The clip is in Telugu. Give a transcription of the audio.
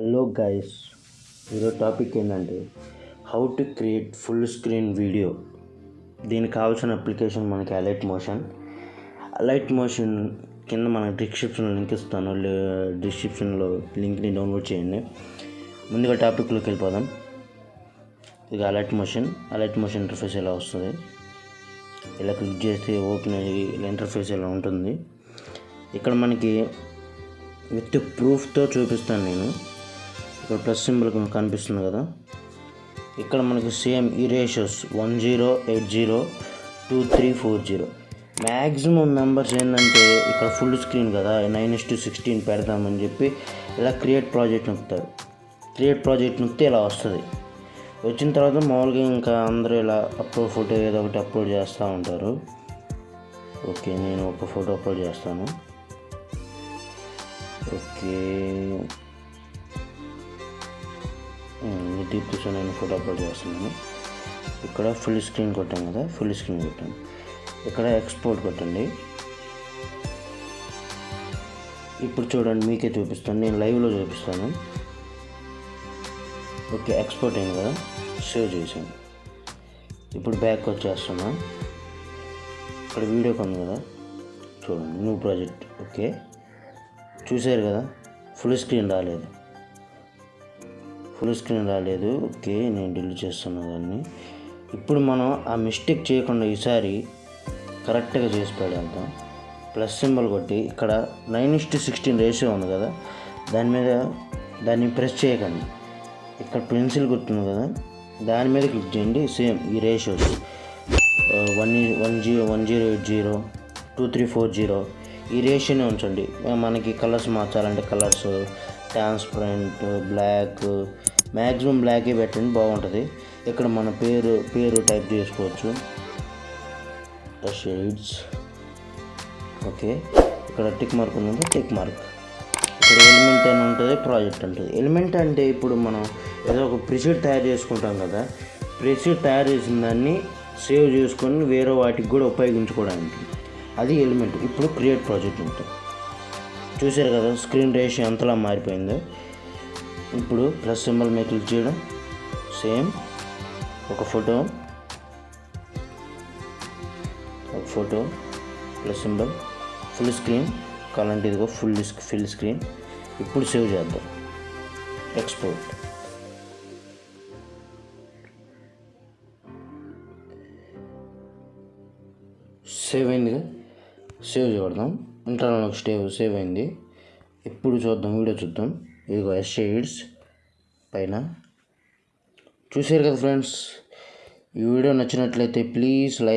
హలో గైస్ ఈరోజు టాపిక్ ఏంటంటే how to create full screen video. దీనికి కావాల్సిన అప్లికేషన్ మనకి అలైట్ మోషన్. అలైట్ మోషన్ కింద మనకి డిస్క్రిప్షన్లో లింక్ ఇస్తాను. డిస్క్రిప్షన్లో లింక్ని డౌన్లోడ్ చేయండి. ముందుగా టాపిక్లోకి వెళ్ళిపోదాం. ఇది Alight Motion. Alight Motion interface ఇలా వస్తుంది? ఇలా క్లిక్ చేస్తే ఓపెన్ అయ్యి ఇంటర్ఫేస్ ఇలా ఉంటుంది? ఇక్కడ మనకి విత్ ప్రూఫ్తో చూపిస్తాను నేను. ఇక్కడ ప్లస్ సింబల్ కనిపిస్తుంది కదా. ఇక్కడ మనకి సేమ్ ఈ ratios one zero eight zero two three four zero maximum numbers ఏంటంటే ఇక్కడ ఫుల్ స్క్రీన్ కదా నైన్ ఇస్ టు సిక్స్టీన్ పెడదామని చెప్పి ఇలా క్రియేట్ ప్రాజెక్ట్ నొక్కుతారు. క్రియేట్ ప్రాజెక్ట్ నొక్కితే ఇలా వస్తుంది. వచ్చిన తర్వాత మామూలుగా ఇంకా అందరూ ఇలా అప్లోడ్ ఫోటో ఏదో ఒకటి అప్లోడ్ చేస్తూ ఉంటారు. ఓకే నేను ఒక ఫోటో అప్లోడ్ చేస్తాను. ఓకే. దీప్తితో నేను ఫోటో అప్లోడ్ చేస్తున్నాను. ఇక్కడ ఫుల్ స్క్రీన్ కొట్టాను కదా ఫుల్ స్క్రీన్ కొట్టాను ఇక్కడ ఎక్స్పోర్ట్ కొట్టండి. ఇప్పుడు చూడండి మీకే చూపిస్తాను. నేను లైవ్లో చూపిస్తాను. ఓకే ఎక్స్పోర్ట్ అయింది కదా సేవ్ చేసాను ఇప్పుడు బ్యాక్ వచ్చేస్తున్నా. ఇక్కడ వీడియో కొంది కదా చూడండి న్యూ ప్రాజెక్ట్. ఓకే చూసారు కదా ఫుల్ స్క్రీన్ రాలేదు. ఫుల్ స్క్రీన్ రాలేదు. ఓకే నేను డిలీట్ చేస్తున్నా దాన్ని. ఇప్పుడు మనం ఆ మిస్టేక్ చేయకుండా ఈసారి కరెక్ట్గా చేసి పడేద్దాం ప్లస్ సింబల్ కొట్టి ఇక్కడ నైన్ ఇస్ట్ సిక్స్టీన్ రేషియో ఉంది కదా దాని మీద దాన్ని ప్రెస్ చేయకండి. ఇక్కడ పెన్సిల్ గుర్తుంది కదా దాని మీద క్లిక్ చేయండి సేమ్ ఈ ratios. One one zero one zero eight zero two three four zero ఈ రేషియోనే ఉంచండి. మనకి కలర్స్ మార్చాలంటే కలర్స్ ట్రాన్స్పరెంట్ బ్లాక్ మ్యాక్సిమం బ్లాకే పెట్టండి బాగుంటుంది. ఇక్కడ మన పేరు పేరు టైప్ చేసుకోవచ్చు. షేడ్స్ ఓకే ఇక్కడ టిక్ మార్క్ ఉందంటే టిక్ మార్క్ ఇక్కడ ఎలిమెంట్ అని ఉంటుంది ప్రాజెక్ట్ ఉంటుంది ఎలిమెంట్ అంటే ఇప్పుడు మనం ఏదో ఒక ప్రిసీడ్ తయారు చేసుకుంటాం కదా. ప్రిసీడ్ తయారు చేసిన దాన్ని సేవ్ చేసుకొని వేరే వాటికి కూడా ఉపయోగించుకోవడానికి. అది ఎలిమెంట్ ఇప్పుడు క్రియేట్ ప్రాజెక్ట్ ఉంటుంది. చూసారు కదా స్క్రీన్ రేషియో ఎంతలా మారిపోయిందో. ఇప్పుడు ప్లస్ సింబల్ మీద క్లిక్ చేయడం సేమ్ ఒక ఫోటో ఒక photo plus symbol full screen కావాలంటే ఇదిగో ఫుల్ ఫుల్ స్క్రీన్ ఇప్పుడు సేవ్ చేద్దాం. ఎక్స్పోర్ట్ సేవ్ అయిందిగా. సేవ్ చేద్దాం ఇంటర్నల్ స్టేవ్ సేవ్ అయింది. ఇప్పుడు చూద్దాం వీడియో చూద్దాం. ఇదిగో ఎస్ షేడ్స్ పైన. చూసారు కదా ఫ్రెండ్స్? ఈ వీడియో నచ్చినట్లయితే ప్లీజ్ లైక్